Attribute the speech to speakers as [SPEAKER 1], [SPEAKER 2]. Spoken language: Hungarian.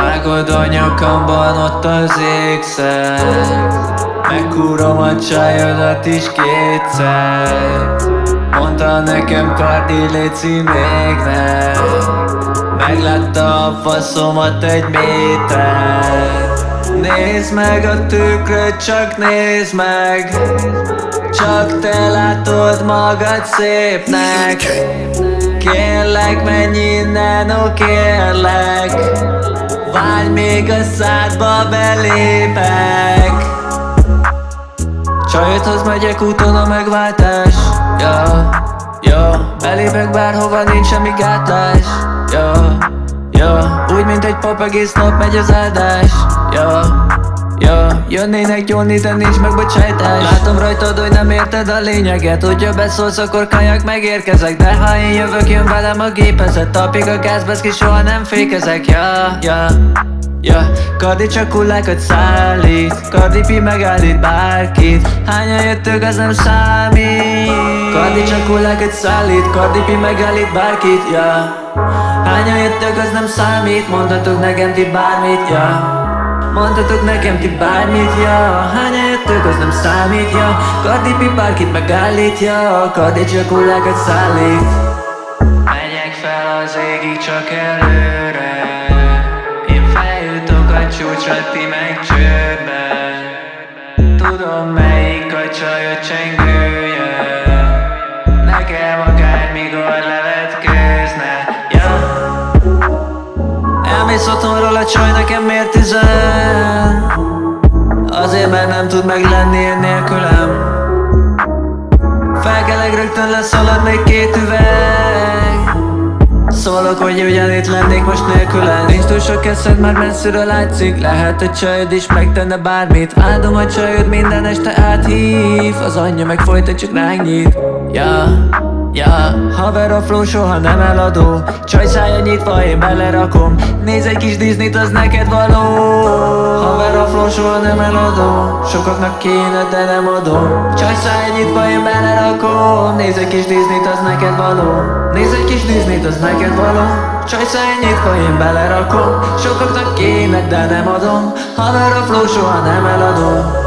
[SPEAKER 1] Vágod a nyakamban ott az ékszer Megkúrom a csajodat is kétszer. Mondta nekem Kardi léci még nem. Meglátta a faszomat egy méter. Nézd meg a tükröt, csak nézd meg. Csak te látod magad szépnek. Kérlek, menj innen, ó kérlek Várj még a szádba belépek. Csajodhoz megyek úton a megváltás. Ja, ja Belépek bárhova, nincs semmi gátás. Ja, ja Úgy, mint egy pap egész nap megy az áldás. Ja, Ja, jönnének gyónni, de nincs megbocsájtás Látom rajtad, hogy nem érted a lényeget. Hogyha beszólsz, akkor kajak megérkezek. De ha én jövök, jön velem a gépezet. Tapig a gázbeszki, soha nem fékezek. Ja, ja, ja. Kardi csak hullákat szállít. Kardi pi megállít bárkit. Hányan jöttök, az nem számít. Kardi csak hullákat szállít. Kardi pi megállít bárkit, ja. Hányan jöttök, az nem számít. Mondhatok nekem ti bármit, ja Mondhatok nekem ti bármit, ja. Hányan jöttök, az nem számít, ja. Kardi pi bárkit megállítja Kardi csak hullákat szállít. Megyek fel az égig csak előre. Én feljutok a csúcsra, ti meg csődbe. Tudom melyik a csajod csengője Otthonról a csaj, nekem miért üzen? Azért mert nem tud meglenni én nélkülem. Felkelek rögtön leszalad még két üveg. Szólok, hogy ugyanitt lennék most nélkülem Nincs túl sok eszed, már messziről látszik. Lehet a csajod is megtenne bármit. Áldom a csajod minden este áthív. Az anyja meg folyton csak ránk nyit. Ja, ja. Haver a flow soha nem eladó. Csaj szája nyitva, én belerakom. Nézz egy kis Disney-t, az neked való. Haver a flow soha nem eladó. Sokaknak kéne, de nem adom. Csaj szája nyitva, én belerakom. Nézz egy kis Disney-t, az neked való. Nézz egy kis Disney-t, az neked való. Csaj szája nyitva, én belerakom. Sokaknak kéne, de nem adom. Haver a flow soha nem eladó